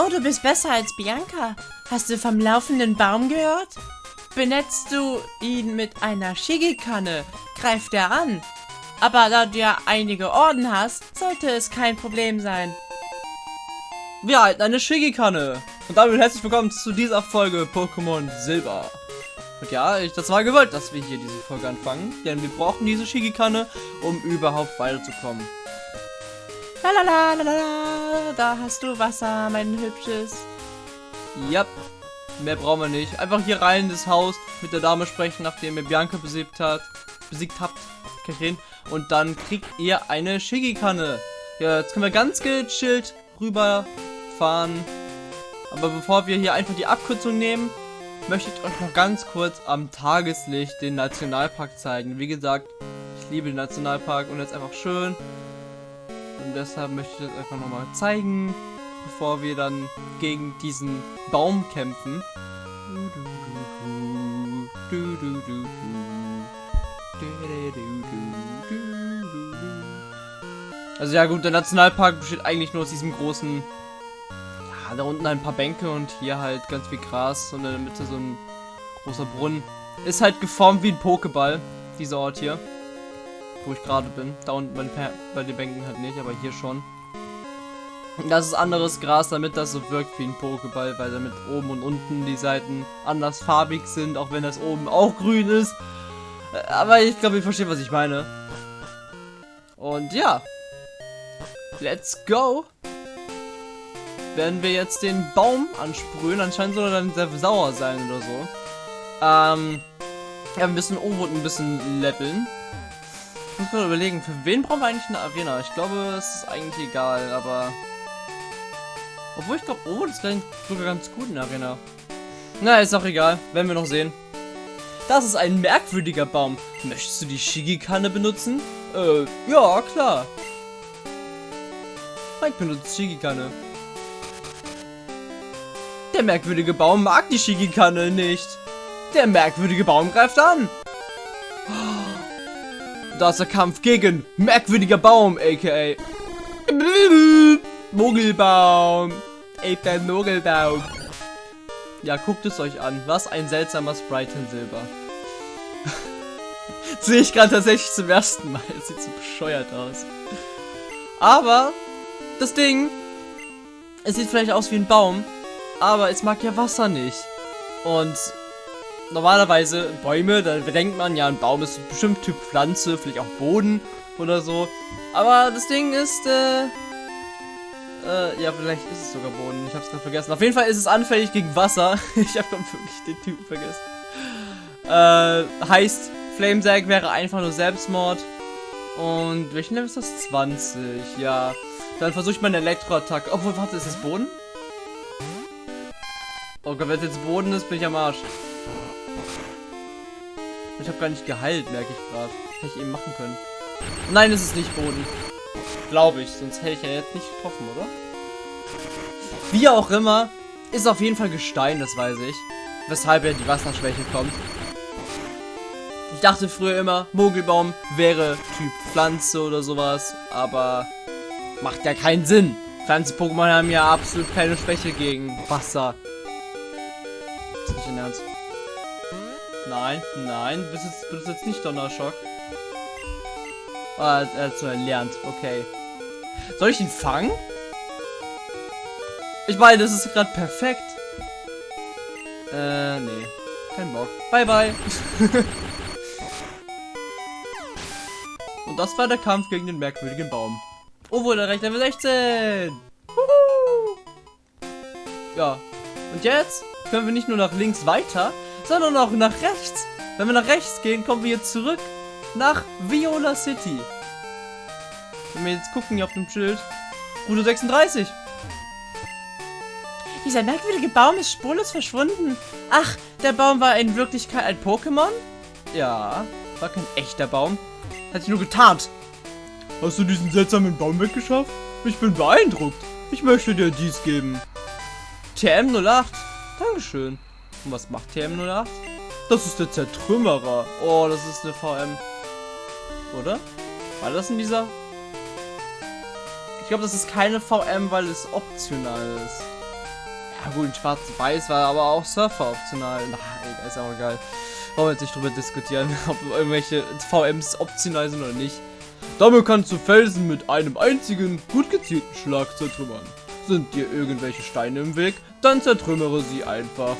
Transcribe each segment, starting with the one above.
Oh, du bist besser als Bianca. Hast du vom laufenden Baum gehört? Benetzt du ihn mit einer Shigikanne, greift er an. Aber da du ja einige Orden hast, sollte es kein Problem sein. Wir halten eine Shigikanne. Und damit herzlich willkommen zu dieser Folge Pokémon Silber. Und ja, ich, das war gewollt, dass wir hier diese Folge anfangen, denn wir brauchen diese Shigikanne, um überhaupt weiterzukommen. Lalalala, da hast du Wasser, mein Hübsches. Ja, mehr brauchen wir nicht. Einfach hier rein in das Haus, mit der Dame sprechen, nachdem ihr Bianca besiegt hat, besiegt habt, Karin, und dann kriegt ihr eine Shigikanne. Ja, jetzt können wir ganz gechillt rüberfahren. Aber bevor wir hier einfach die Abkürzung nehmen, möchte ich euch noch ganz kurz am Tageslicht den Nationalpark zeigen. Wie gesagt, ich liebe den Nationalpark und jetzt einfach schön. Und deshalb möchte ich das einfach nochmal zeigen, bevor wir dann gegen diesen Baum kämpfen. Also ja gut, der Nationalpark besteht eigentlich nur aus diesem großen ja, da unten ein paar Bänke und hier halt ganz viel Gras und in der Mitte so ein großer Brunnen. Ist halt geformt wie ein Pokéball, dieser Ort hier. Wo ich gerade bin. Da unten bei den, bei den Bänken halt nicht, aber hier schon. Das ist anderes Gras, damit das so wirkt wie ein Pokéball, weil damit oben und unten die Seiten anders farbig sind, auch wenn das oben auch grün ist. Aber ich glaube, ihr versteht, was ich meine. Und ja. Let's go werden wir jetzt den Baum ansprühen. Anscheinend soll er dann sehr sauer sein oder so. Ähm, ja, wir müssen Overwood ein bisschen leveln. Ich muss mal überlegen, für wen brauchen wir eigentlich eine Arena? Ich glaube, es ist eigentlich egal, aber... Obwohl, ich glaube, Overwood ist sogar ganz gut in der Arena. Na, ist auch egal. Werden wir noch sehen. Das ist ein merkwürdiger Baum. Möchtest du die Shigi-Kanne benutzen? Äh, ja, klar. Mike benutzt Shigi-Kanne. Der merkwürdige Baum mag die Shigikanne nicht. Der merkwürdige Baum greift an. Da ist der Kampf gegen merkwürdiger Baum, aka Mogelbaum. Ey, Mogelbaum. Ja, guckt es euch an. Was ein seltsamer Sprite in Silber. Sehe ich gerade tatsächlich zum ersten Mal. Das sieht so bescheuert aus. Aber das Ding, es sieht vielleicht aus wie ein Baum, aber es mag ja Wasser nicht. Und normalerweise Bäume, da denkt man ja, ein Baum ist bestimmt Typ Pflanze, vielleicht auch Boden oder so. Aber das Ding ist, äh, äh, ja, vielleicht ist es sogar Boden. Ich hab's gerade vergessen. Auf jeden Fall ist es anfällig gegen Wasser. ich hab wirklich den Typen vergessen. Äh, heißt, Flamesag wäre einfach nur Selbstmord. Und welchen Level ist das? 20, ja. Dann versuche ich meine Elektroattacke. Obwohl, warte, ist das Boden? Oh Gott, wenn es jetzt Boden ist, bin ich am Arsch. Ich habe gar nicht geheilt, merke ich gerade. Hätte ich eben machen können. Nein, es ist nicht Boden. Glaube ich, sonst hätte ich ja jetzt nicht getroffen, oder? Wie auch immer, ist auf jeden Fall Gestein, das weiß ich. Weshalb ja die Wasserschwäche kommt. Ich dachte früher immer, Mogelbaum wäre Typ Pflanze oder sowas, aber macht ja keinen Sinn. Pflanzen-Pokémon haben ja absolut keine Schwäche gegen Wasser Nein, nein, du bist jetzt, bist jetzt nicht Donnerschock. Ah, er hat so erlernt, okay. Soll ich ihn fangen? Ich meine, das ist gerade perfekt. Äh, nee. Kein Bock. Bye, bye. Und das war der Kampf gegen den merkwürdigen Baum. Oh, wurde recht Level 16. Huhu. Ja. Und jetzt können wir nicht nur nach links weiter, sondern auch nach rechts. Wenn wir nach rechts gehen, kommen wir jetzt zurück nach Viola City. Wenn wir jetzt gucken hier auf dem Schild, Route 36. Dieser merkwürdige Baum ist spurlos verschwunden. Ach, der Baum war in Wirklichkeit ein Pokémon? Ja, war kein echter Baum. Hat sich nur getarnt. Hast du diesen seltsamen Baum weggeschafft? Ich bin beeindruckt. Ich möchte dir dies geben. TM08. Dankeschön. Und was macht TM08? Das ist der Zertrümmerer. Oh, das ist eine VM. Oder? War das in dieser? Ich glaube, das ist keine VM, weil es optional ist. Ja gut, in schwarz-weiß war aber auch Surfer optional. Na, egal, ist auch egal. Wollen wir jetzt nicht drüber diskutieren, ob irgendwelche VMs optional sind oder nicht. Damit kannst du Felsen mit einem einzigen, gut gezielten Schlag zertrümmern. Sind dir irgendwelche Steine im Weg, dann zertrümmere sie einfach.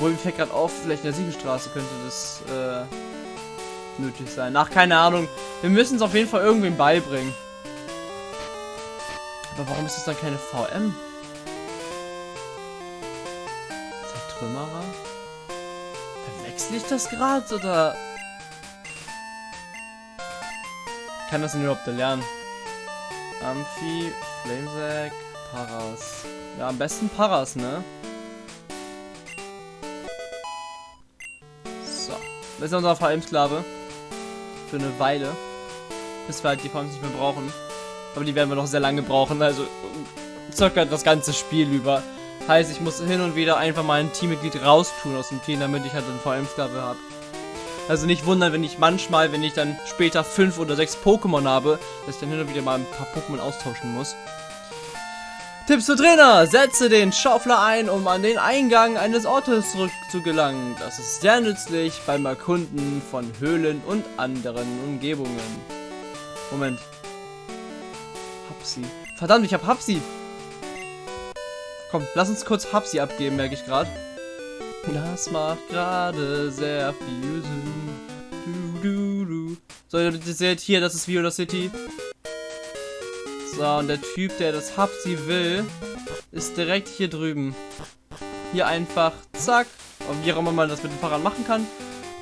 Obwohl, mir fällt gerade auf, vielleicht in der Siegelstraße könnte das äh, nötig sein. Ach, keine Ahnung. Wir müssen es auf jeden Fall irgendwem beibringen. Aber warum ist das dann keine VM? Zertrümmerer? Verwechsel ich das gerade oder... Kann das denn überhaupt lernen? Amphi, Flamesack, Paras. Ja, am besten Paras, ne? Das ist unser VM-Sklave. Für eine Weile. Bis wir halt die VMs nicht mehr brauchen. Aber die werden wir noch sehr lange brauchen. Also circa das ganze Spiel über. Heißt, ich muss hin und wieder einfach mal ein Teammitglied raustun aus dem Team, damit ich halt einen VM-Sklave habe. Also nicht wundern, wenn ich manchmal, wenn ich dann später fünf oder sechs Pokémon habe, dass ich dann hin und wieder mal ein paar Pokémon austauschen muss. Tipps für Trainer. Setze den Schaufler ein, um an den Eingang eines Ortes zurückzugelangen. Das ist sehr nützlich beim Erkunden von Höhlen und anderen Umgebungen. Moment. Hapsi. Verdammt, ich hab Hapsi. Komm, lass uns kurz Hapsi abgeben, merke ich gerade. Das macht gerade sehr viel Sinn. Du, du, du. So, ihr seht hier, das ist Viola City. So, und der Typ, der das Hapsi will, ist direkt hier drüben. Hier einfach, zack. Und wie auch immer man das mit dem Fahrrad machen kann.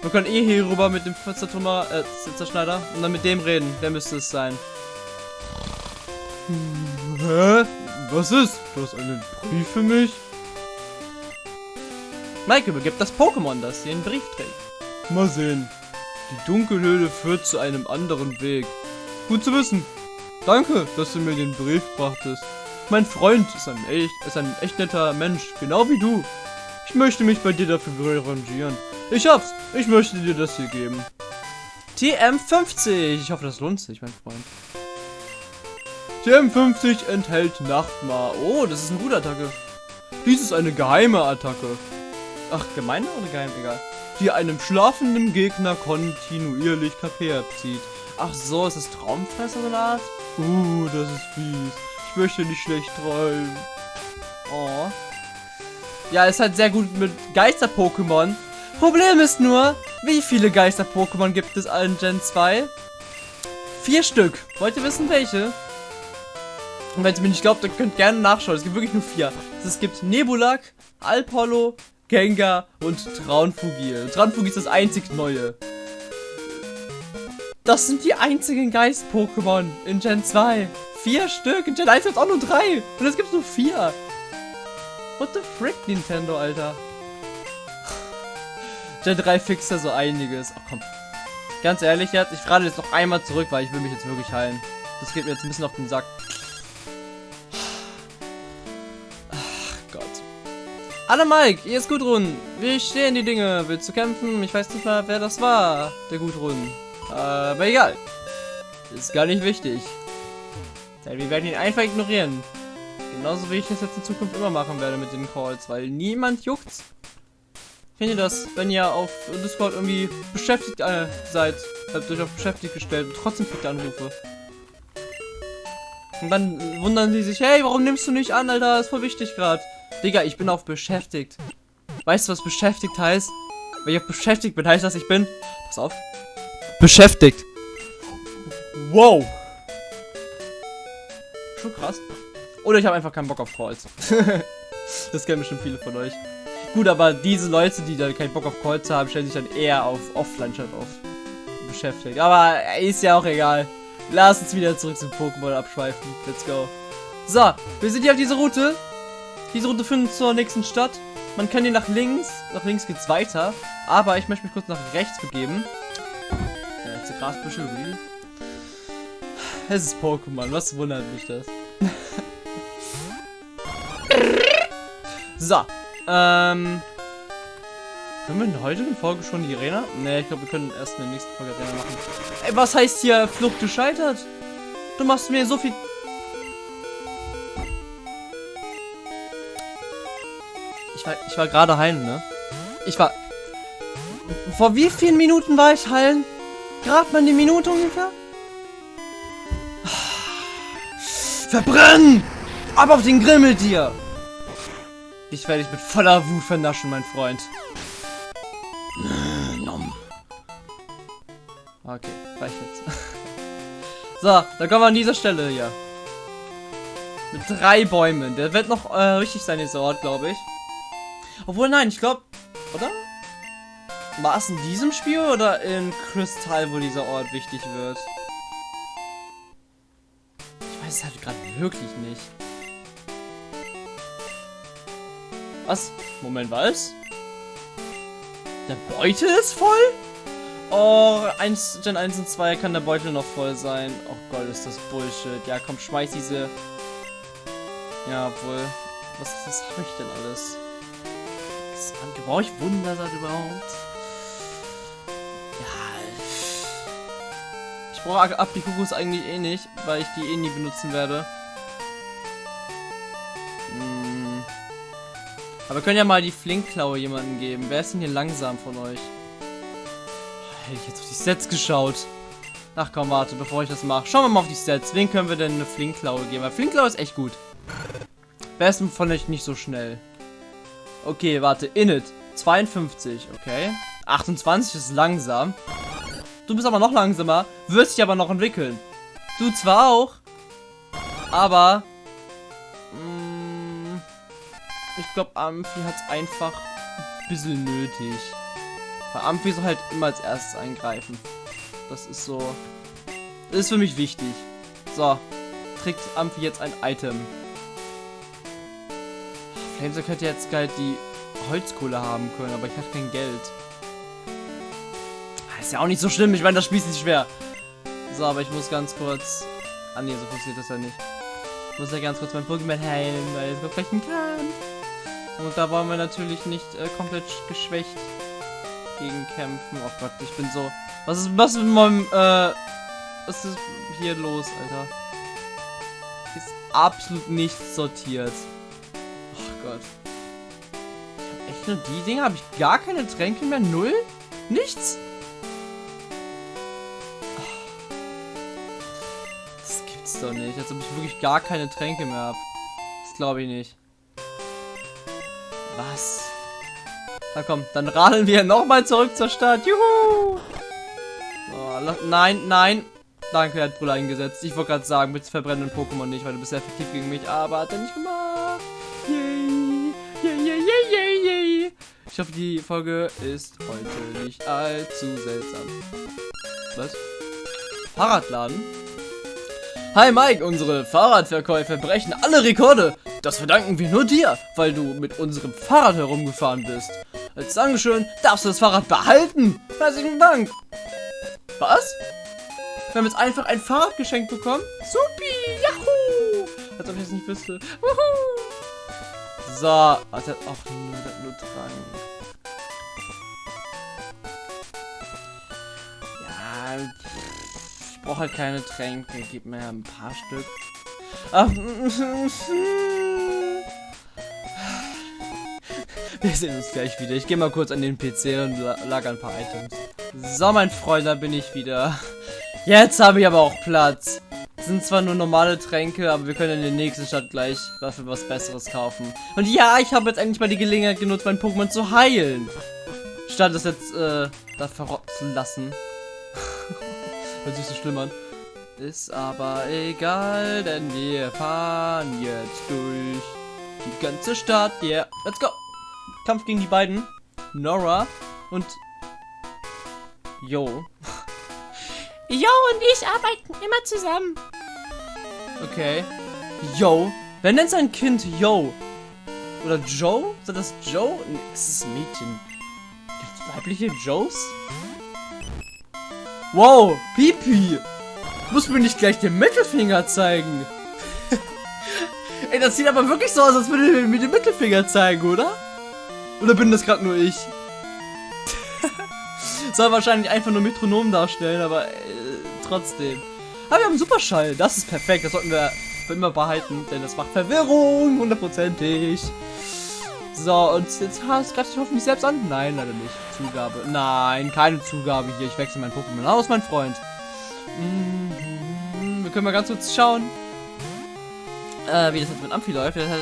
Wir können eh hier rüber mit dem Zertrümmer, äh, Zerschneider und dann mit dem reden. Der müsste es sein. Hä? Was ist? Du hast einen Brief für mich? Mike übergibt das Pokémon, das den Brief trägt. Mal sehen. Die Dunkelhöhle führt zu einem anderen Weg. Gut zu wissen. Danke, dass du mir den Brief brachtest. Mein Freund ist ein echt, ist ein echt netter Mensch, genau wie du. Ich möchte mich bei dir dafür revanchieren. Ich hab's. Ich möchte dir das hier geben. TM50. Ich hoffe, das lohnt sich, mein Freund. TM50 enthält Nachtmar. Oh, das ist eine gute Attacke. Dies ist eine geheime Attacke. Ach, gemeine oder geheim? Egal. Die einem schlafenden Gegner kontinuierlich KP abzieht. Ach so, ist das Traumfresser eine Art? Uh, das ist fies. Ich möchte nicht schlecht träumen. Oh. Ja, ist halt sehr gut mit Geister-Pokémon. Problem ist nur, wie viele Geister-Pokémon gibt es allen Gen 2? Vier Stück. Wollt ihr wissen, welche? Und wenn ihr mir nicht glaubt, dann könnt ihr gerne nachschauen. Es gibt wirklich nur vier. Es gibt Nebulak, Alpollo, Gengar und Traunfugil. Traunfugil ist das einzig Neue. Das sind die einzigen Geist-Pokémon in Gen 2. Vier Stück. In Gen 1 gibt es auch nur drei. Und es gibt nur vier. What the frick, Nintendo, Alter. Gen 3 fixt ja so einiges. Ach komm. Ganz ehrlich jetzt, ich frage jetzt noch einmal zurück, weil ich will mich jetzt wirklich heilen. Das geht mir jetzt ein bisschen auf den Sack. Hallo Mike, hier ist Gudrun. Wie stehen die Dinge? Willst du kämpfen? Ich weiß nicht mal, wer das war, der Gudrun. Aber egal. Ist gar nicht wichtig. Denn wir werden ihn einfach ignorieren. Genauso wie ich das jetzt in Zukunft immer machen werde mit den Calls, weil niemand juckt's. Kennt ihr das, wenn ihr auf Discord irgendwie beschäftigt äh, seid, habt euch auf beschäftigt gestellt und trotzdem kriegt ihr Anrufe. Und dann wundern sie sich, hey, warum nimmst du nicht an, Alter? Ist voll wichtig gerade. Digga, ich bin auf beschäftigt. Weißt du, was beschäftigt heißt? Wenn ich auf beschäftigt bin, heißt das, ich bin... Pass auf. Beschäftigt. Wow. Schon krass. Oder ich habe einfach keinen Bock auf Calls. das kennen bestimmt viele von euch. Gut, aber diese Leute, die dann keinen Bock auf Calls haben, stellen sich dann eher auf Offline-Chat auf. Beschäftigt. Aber ist ja auch egal. Lass uns wieder zurück zum Pokémon abschweifen. Let's go. So, wir sind hier auf dieser Route. Diese Route führt zur nächsten Stadt. Man kann hier nach links. Nach links geht's weiter. Aber ich möchte mich kurz nach rechts begeben. Ja, jetzt die Grasbüsche, really? Es ist Pokémon. Was wundert mich das? so. Ähm. Können wir in der heutigen Folge schon die Arena? Ne, ich glaube, wir können erst in der nächsten Folge Arena machen. Ey, was heißt hier Flucht gescheitert? Du machst mir so viel Ich war, ich war gerade heilen, ne? Ich war... Vor wie vielen Minuten war ich heilen? Gerade mal die Minute ungefähr? Verbrennen! Ab auf den Grill mit dir! Ich werde dich mit voller Wut vernaschen, mein Freund. Okay, reicht jetzt. So, dann kommen wir an dieser Stelle hier. Mit drei Bäumen. Der wird noch äh, richtig sein, dieser Ort, glaube ich. Obwohl, nein, ich glaube, oder? War es in diesem Spiel oder in Kristall, wo dieser Ort wichtig wird? Ich weiß es halt gerade wirklich nicht. Was? Moment, was? Der Beutel ist voll? Oh, 1, Gen 1 und 2 kann der Beutel noch voll sein. Oh Gott, ist das Bullshit. Ja, komm, schmeiß diese... Ja, obwohl... Was, was habe ich denn alles? Was brauche ich Wundersat überhaupt? Ich brauche Apikukus eigentlich eh nicht, weil ich die eh nie benutzen werde. Hm. Aber wir können ja mal die Flinkklaue jemanden geben. Wer ist denn hier langsam von euch? Hätte ich jetzt auf die Sets geschaut. Ach komm, warte, bevor ich das mache. Schauen wir mal auf die Sets. Wen können wir denn eine Flinkklaue geben? Weil Flinkklaue ist echt gut. Wer ist von euch nicht so schnell? Okay, warte. Init. 52, okay. 28 ist langsam. Du bist aber noch langsamer. Wirst dich aber noch entwickeln. Du zwar auch. Aber... Mh, mm, ich glaube, Amphi hat es einfach ein bisschen nötig. Weil Amphi soll halt immer als erstes eingreifen. Das ist so... Das ist für mich wichtig. So. Trägt Amphi jetzt ein Item. Flamesack hätte jetzt geil die Holzkohle haben können, aber ich hatte kein Geld. Ist ja auch nicht so schlimm, ich meine, das Spiel ist nicht schwer. So, aber ich muss ganz kurz... Ah ne, so funktioniert das ja nicht. Ich muss ja ganz kurz mein Pokémon heilen, weil es brechen kann. Und da wollen wir natürlich nicht äh, komplett geschwächt gegen kämpfen. Oh Gott, ich bin so... Was ist, was mit meinem, äh... Was ist hier los, Alter? Ist absolut nichts sortiert. Oh Gott. Ich hab echt nur die Dinge? Habe ich gar keine Tränke mehr? Null? Nichts? Gibt's doch nicht. Als ob ich wirklich gar keine Tränke mehr habe. Das glaube ich nicht. Was? Na komm, dann radeln wir nochmal zurück zur Stadt. Juhu! Oh, nein, nein. Danke, er hat Brüller eingesetzt. Ich wollte gerade sagen, bitte verbrennen Pokémon nicht, weil du bist effektiv gegen mich. Aber hat er nicht gemacht. Yay! Yay, yay, yay, yay, yay! Ich hoffe, die Folge ist heute nicht allzu seltsam. Was? Fahrradladen? Hi Mike, unsere Fahrradverkäufe brechen alle Rekorde. Das verdanken wir nur dir, weil du mit unserem Fahrrad herumgefahren bist. Als Dankeschön darfst du das Fahrrad behalten. Herzlichen Dank. Was? Wir haben jetzt einfach ein Fahrrad geschenkt bekommen? Supi, Yahoo! Als ob ich es nicht wüsste. Wuhu! So, warte, ach, nur, nur dran. Ja, ich brauche halt keine Tränke. Gib mir ein paar Stück. Ach, Wir sehen uns gleich wieder. Ich gehe mal kurz an den PC und lager ein paar Items. So, mein Freund, da bin ich wieder. Jetzt habe ich aber auch Platz. Das sind zwar nur normale Tränke, aber wir können in der nächsten Stadt gleich dafür was Besseres kaufen. Und ja, ich habe jetzt eigentlich mal die Gelegenheit genutzt, mein Pokémon zu heilen. Statt es jetzt, äh, da verrotten zu lassen. Hört sich so schlimm an. Ist aber egal, denn wir fahren jetzt durch die ganze Stadt. Yeah, let's go. Kampf gegen die beiden. Nora und Jo. Jo und ich arbeiten immer zusammen. Okay. Yo. Wer nennt sein Kind Yo? Oder Joe? Ist das Joe? Nee, es ist Mädchen. Gibt's weibliche Joes? Wow, Pipi. Muss mir nicht gleich den Mittelfinger zeigen. Ey, das sieht aber wirklich so aus, als würde er mir den Mittelfinger zeigen, oder? Oder bin das gerade nur ich? Soll wahrscheinlich einfach nur Metronom darstellen, aber äh, trotzdem. Aber wir haben Superschall. Das ist perfekt. Das sollten wir für immer behalten, denn das macht Verwirrung. Hundertprozentig. So, und jetzt hast, greifst du hoffentlich selbst an? Nein, leider nicht. Zugabe. Nein, keine Zugabe hier. Ich wechsle mein Pokémon aus, mein Freund. Mhm. Wir können mal ganz kurz schauen, äh, wie das jetzt mit Amphi läuft. Das hat,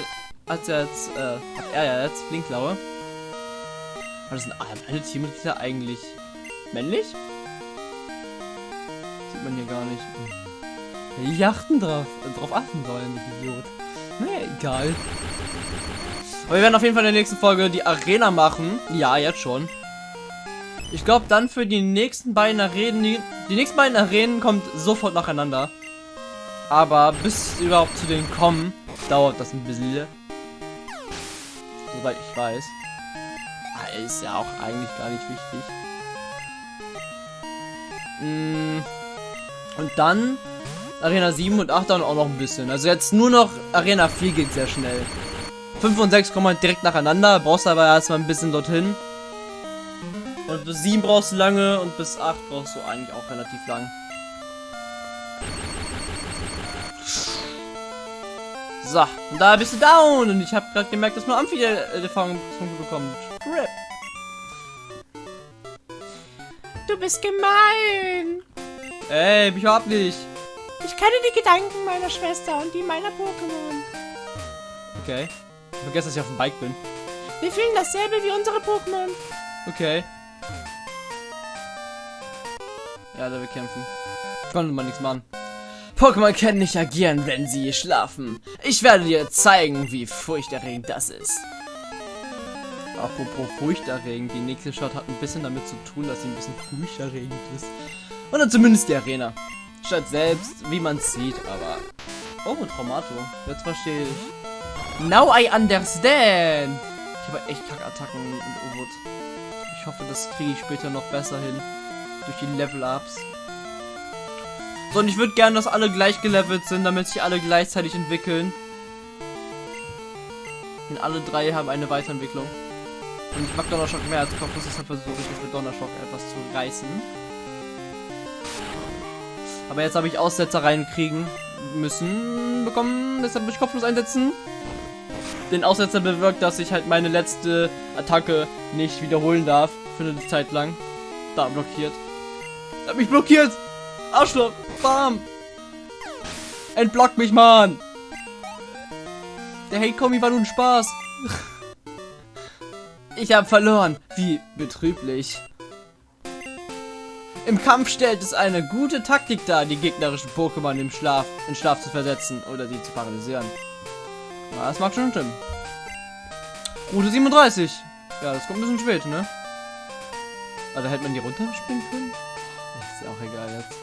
hat, jetzt, äh, hat er ja jetzt Blinklaue. Aber sind alle Teammitglieder eigentlich männlich? Sieht man hier gar nicht. Die achten drauf, äh, drauf achten sollen, Idiot. Naja, egal. Aber wir werden auf jeden Fall in der nächsten Folge die Arena machen. Ja, jetzt schon. Ich glaube, dann für die nächsten beiden Arenen, die, die nächsten beiden Arenen kommt sofort nacheinander. Aber bis überhaupt zu denen kommen, dauert das ein bisschen. Soweit ich weiß. Ah, ist ja auch eigentlich gar nicht wichtig. Mm. Und dann Arena 7 und 8 dann auch noch ein bisschen. Also jetzt nur noch Arena 4 geht sehr schnell. 5 und 6 kommen halt direkt nacheinander. Brauchst aber erstmal ein bisschen dorthin. Und bis 7 brauchst du lange und bis 8 brauchst du eigentlich auch relativ lang. So, und da bist du down. Und ich habe gerade gemerkt, dass nur Amphi Erfahrungspunkte bekommt. Rip. Du bist gemein. Ey, mich überhaupt nicht. Ich kenne die Gedanken meiner Schwester und die meiner Pokémon. Okay. Ich vergesse, dass ich auf dem Bike bin. Wir fühlen dasselbe wie unsere Pokémon. Okay. Ja, da wir kämpfen. Konnte man nichts machen. Pokémon können nicht agieren, wenn sie schlafen. Ich werde dir zeigen, wie furchterregend das ist. Apropos furchterregend, die nächste Shot hat ein bisschen damit zu tun, dass sie ein bisschen furchterregend ist. Oder zumindest die Arena. Statt selbst, wie man sieht, aber... Oh, Traumato. Jetzt verstehe ich. Now I understand! Ich habe echt Kackattacken und U-Boot. Ich hoffe, das kriege ich später noch besser hin. Durch die Level-Ups. So, und ich würde gerne, dass alle gleich gelevelt sind, damit sich alle gleichzeitig entwickeln. Denn alle drei haben eine Weiterentwicklung. Und ich mag Donnerschock mehr als Kopfnuss, deshalb versuche ich es mit Donnerschock etwas zu reißen. Aber jetzt habe ich Aussetzer reinkriegen müssen bekommen, deshalb muss ich Kopfnuss einsetzen. Den Aussetzer bewirkt, dass ich halt meine letzte Attacke nicht wiederholen darf. Für eine Zeit lang. Da blockiert. Er hat mich blockiert! Arschloch! Bam! Entblock mich, Mann! Der Hey Kommi war nun Spaß. ich habe verloren. Wie betrüblich. Im Kampf stellt es eine gute Taktik dar, die gegnerischen Pokémon im Schlaf, in Schlaf zu versetzen oder sie zu paralysieren. Ja, das mag schon stimmen. Route 37. Ja, das kommt ein bisschen spät, ne? Da hätte man die runterspringen können? Das ist ja auch egal jetzt.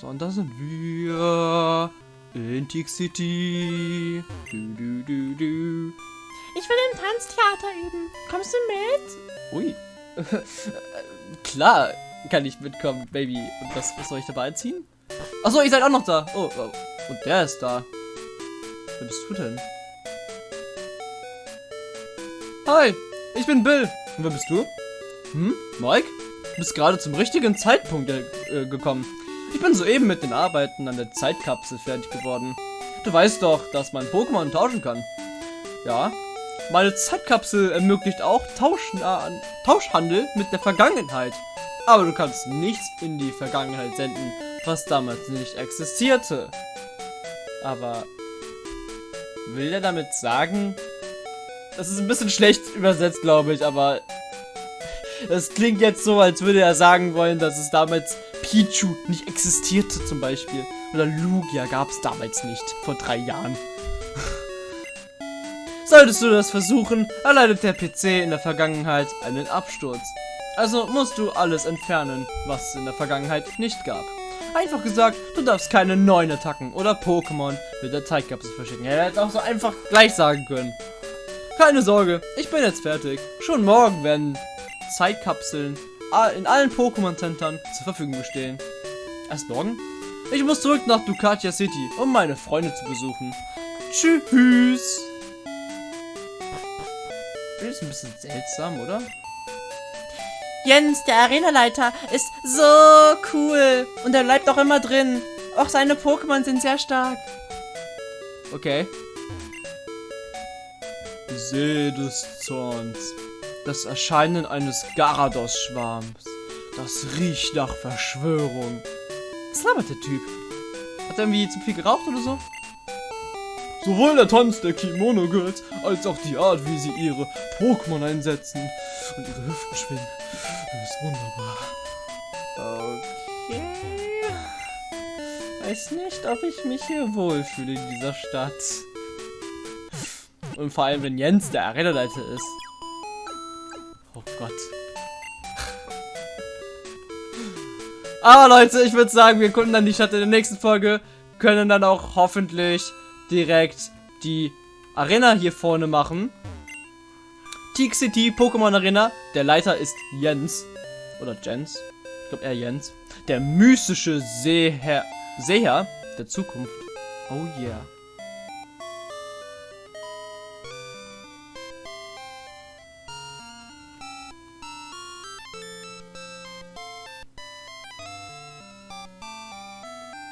So, und da sind wir. In Tick City. Du, du, du, du. Ich will im Tanztheater üben. Kommst du mit? Ui. Klar kann ich mitkommen, Baby. Und was, was soll ich dabei anziehen? Achso, ihr seid auch noch da. Oh, oh. Und der ist da. Wer bist du denn? Hi, ich bin Bill. Und wer bist du? Hm, Mike? Du bist gerade zum richtigen Zeitpunkt äh, gekommen. Ich bin soeben mit den Arbeiten an der Zeitkapsel fertig geworden. Du weißt doch, dass man Pokémon tauschen kann. Ja, meine Zeitkapsel ermöglicht auch Tauschen, äh, Tauschhandel mit der Vergangenheit. Aber du kannst nichts in die Vergangenheit senden, was damals nicht existierte. Aber will er damit sagen? Das ist ein bisschen schlecht übersetzt, glaube ich, aber das klingt jetzt so, als würde er sagen wollen, dass es damals Pichu nicht existierte zum Beispiel. Oder Lugia gab es damals nicht, vor drei Jahren. Solltest du das versuchen, erleidet der PC in der Vergangenheit einen Absturz. Also musst du alles entfernen, was es in der Vergangenheit nicht gab. Einfach gesagt, du darfst keine neuen Attacken oder Pokémon mit der Zeitkapsel verschicken. Er hätte auch so einfach gleich sagen können. Keine Sorge, ich bin jetzt fertig. Schon morgen werden Zeitkapseln in allen Pokémon-Centern zur Verfügung stehen. Erst morgen? Ich muss zurück nach Ducatia City, um meine Freunde zu besuchen. Tschüss. Das ist ein bisschen seltsam, oder? Jens, der Arenaleiter, ist so cool. Und er bleibt auch immer drin. Auch seine Pokémon sind sehr stark. Okay. See des Zorns. Das Erscheinen eines Garados-Schwarms. Das riecht nach Verschwörung. Was labert der Typ? Hat er irgendwie zu viel geraucht oder so? Sowohl der Tanz der Kimono Girls als auch die Art, wie sie ihre Pokémon einsetzen und ihre Hüften schwingen, ist wunderbar. Okay. Weiß nicht, ob ich mich hier wohlfühle in dieser Stadt. Und vor allem, wenn Jens der Arenaleiter ist. Oh Gott. Aber Leute, ich würde sagen, wir gucken dann die Stadt in der nächsten Folge. Können dann auch hoffentlich direkt die Arena hier vorne machen. Teak City Pokémon Arena. Der Leiter ist Jens. Oder Jens. Ich glaube eher Jens. Der mystische Seeherr, Seher der Zukunft. Oh yeah.